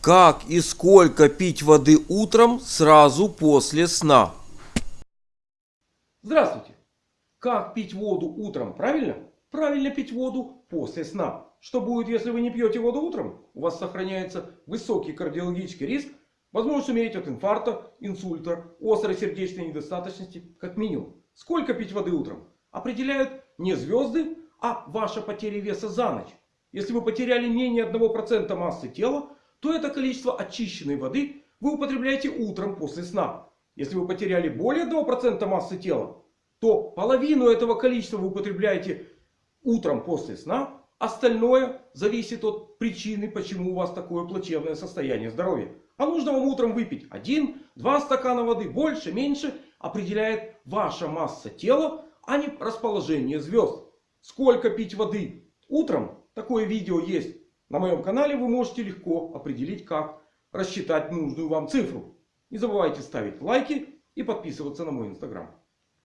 Как и сколько пить воды утром сразу после сна? Здравствуйте! Как пить воду утром? Правильно? Правильно пить воду после сна. Что будет, если вы не пьете воду утром? У вас сохраняется высокий кардиологический риск. Возможность умереть от инфаркта, инсульта, острой сердечной недостаточности. Как минимум. Сколько пить воды утром? Определяют не звезды, а ваша потеря веса за ночь. Если вы потеряли менее 1% массы тела, то это количество очищенной воды вы употребляете утром после сна. Если вы потеряли более 1% массы тела, то половину этого количества вы употребляете утром после сна. Остальное зависит от причины, почему у вас такое плачевное состояние здоровья. А нужно вам утром выпить 1-2 стакана воды. Больше, меньше определяет ваша масса тела, а не расположение звезд. Сколько пить воды утром? Такое видео есть на моем канале. Вы можете легко определить, как рассчитать нужную вам цифру. Не забывайте ставить лайки и подписываться на мой инстаграм.